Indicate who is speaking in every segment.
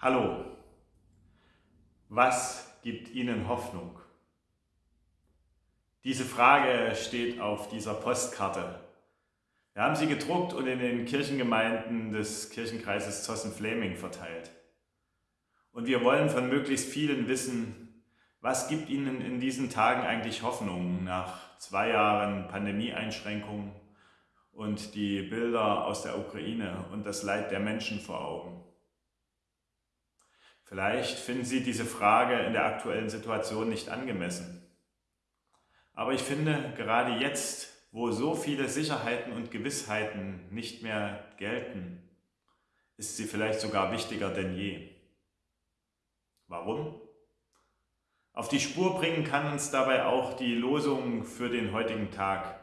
Speaker 1: Hallo, was gibt Ihnen Hoffnung? Diese Frage steht auf dieser Postkarte. Wir haben sie gedruckt und in den Kirchengemeinden des Kirchenkreises Zossen-Fleming verteilt. Und wir wollen von möglichst vielen wissen, was gibt Ihnen in diesen Tagen eigentlich Hoffnung nach zwei Jahren Pandemieeinschränkungen und die Bilder aus der Ukraine und das Leid der Menschen vor Augen. Vielleicht finden Sie diese Frage in der aktuellen Situation nicht angemessen. Aber ich finde, gerade jetzt, wo so viele Sicherheiten und Gewissheiten nicht mehr gelten, ist sie vielleicht sogar wichtiger denn je. Warum? Auf die Spur bringen kann uns dabei auch die Losung für den heutigen Tag.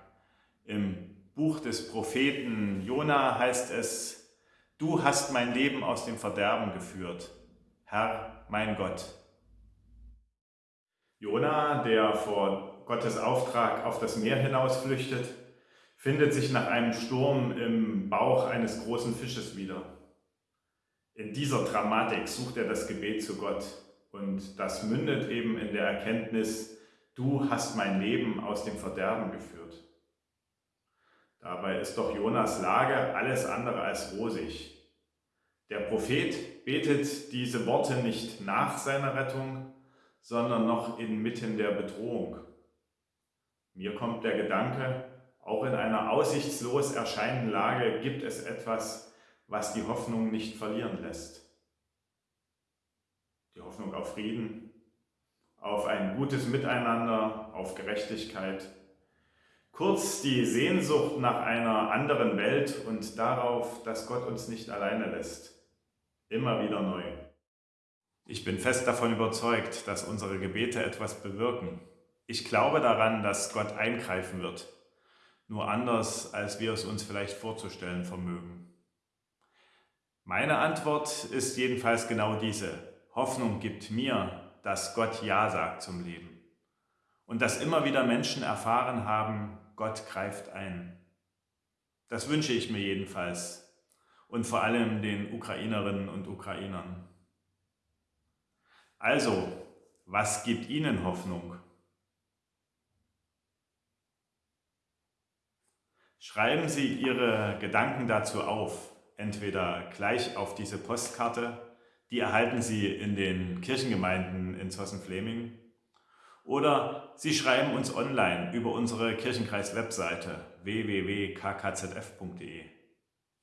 Speaker 1: Im Buch des Propheten Jona heißt es, Du hast mein Leben aus dem Verderben geführt. Herr, mein Gott. Jona, der vor Gottes Auftrag auf das Meer hinaus flüchtet, findet sich nach einem Sturm im Bauch eines großen Fisches wieder. In dieser Dramatik sucht er das Gebet zu Gott und das mündet eben in der Erkenntnis, du hast mein Leben aus dem Verderben geführt. Dabei ist doch Jonas Lage alles andere als rosig. Der Prophet betet diese Worte nicht nach seiner Rettung, sondern noch inmitten der Bedrohung. Mir kommt der Gedanke, auch in einer aussichtslos erscheinenden Lage gibt es etwas, was die Hoffnung nicht verlieren lässt. Die Hoffnung auf Frieden, auf ein gutes Miteinander, auf Gerechtigkeit, Kurz die Sehnsucht nach einer anderen Welt und darauf, dass Gott uns nicht alleine lässt. Immer wieder neu. Ich bin fest davon überzeugt, dass unsere Gebete etwas bewirken. Ich glaube daran, dass Gott eingreifen wird. Nur anders, als wir es uns vielleicht vorzustellen vermögen. Meine Antwort ist jedenfalls genau diese. Hoffnung gibt mir, dass Gott Ja sagt zum Leben. Und dass immer wieder Menschen erfahren haben, Gott greift ein. Das wünsche ich mir jedenfalls und vor allem den Ukrainerinnen und Ukrainern. Also, was gibt Ihnen Hoffnung? Schreiben Sie Ihre Gedanken dazu auf, entweder gleich auf diese Postkarte, die erhalten Sie in den Kirchengemeinden in Zossen-Fleming, oder Sie schreiben uns online über unsere Kirchenkreis-Webseite www.kkzf.de.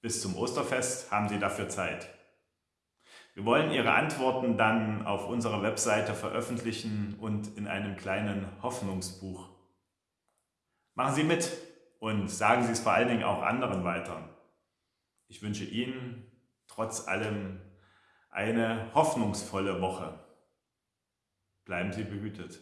Speaker 1: Bis zum Osterfest haben Sie dafür Zeit. Wir wollen Ihre Antworten dann auf unserer Webseite veröffentlichen und in einem kleinen Hoffnungsbuch. Machen Sie mit und sagen Sie es vor allen Dingen auch anderen weiter. Ich wünsche Ihnen trotz allem eine hoffnungsvolle Woche. Bleiben Sie behütet.